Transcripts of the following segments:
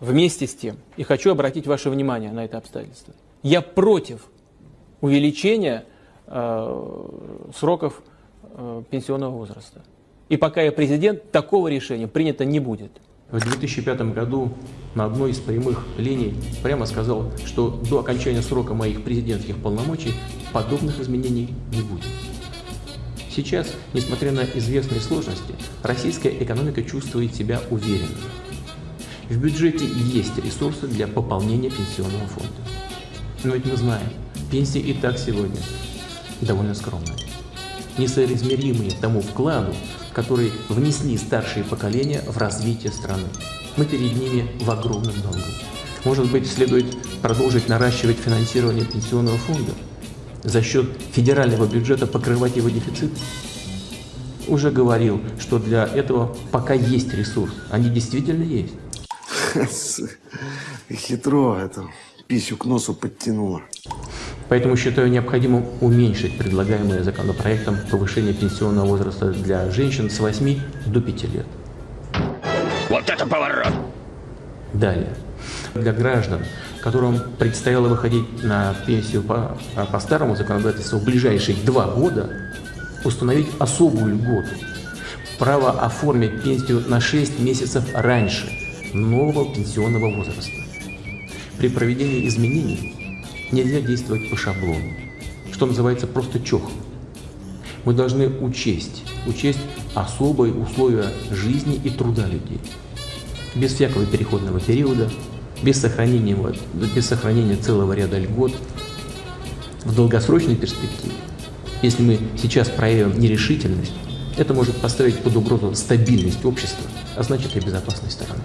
Вместе с тем, и хочу обратить ваше внимание на это обстоятельство, я против увеличения э, сроков э, пенсионного возраста. И пока я президент, такого решения принято не будет. В 2005 году на одной из прямых линий прямо сказал, что до окончания срока моих президентских полномочий подобных изменений не будет. Сейчас, несмотря на известные сложности, российская экономика чувствует себя уверенно. В бюджете есть ресурсы для пополнения пенсионного фонда. Но ведь мы знаем, пенсии и так сегодня довольно скромные, несоизмеримые тому вкладу, который внесли старшие поколения в развитие страны. Мы перед ними в огромном долгу. Может быть, следует продолжить наращивать финансирование пенсионного фонда, за счет федерального бюджета покрывать его дефицит? Уже говорил, что для этого пока есть ресурс. Они действительно есть. Хитро это. Писю к носу подтянуло. Поэтому считаю необходимым уменьшить предлагаемое законопроектом повышение пенсионного возраста для женщин с 8 до 5 лет. Вот это поворот! Далее. Для граждан, которым предстояло выходить на пенсию по, по старому законодательству в ближайшие два года, установить особую льготу. Право оформить пенсию на 6 месяцев раньше нового пенсионного возраста. При проведении изменений Нельзя действовать по шаблону, что называется просто чохом. Мы должны учесть, учесть особые условия жизни и труда людей. Без всякого переходного периода, без сохранения, без сохранения целого ряда льгот. В долгосрочной перспективе, если мы сейчас проявим нерешительность, это может поставить под угрозу стабильность общества, а значит и безопасность страны.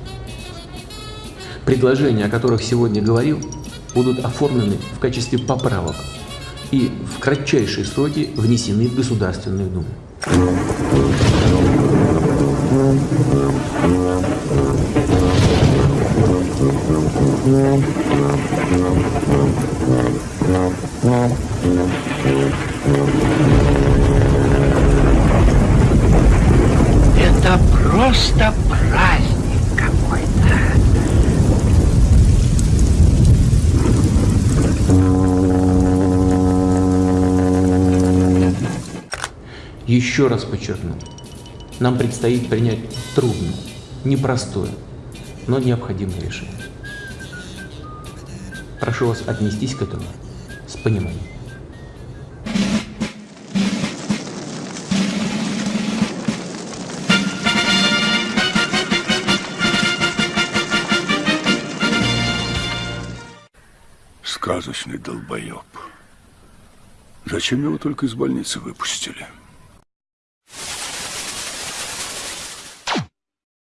Предложения, о которых сегодня говорил, будут оформлены в качестве поправок и в кратчайшие сроки внесены в Государственную Думу. Это просто Еще раз подчеркну, нам предстоит принять трудное, непростое, но необходимое решение. Прошу вас отнестись к этому с пониманием. Сказочный долбоеб. Зачем его только из больницы выпустили?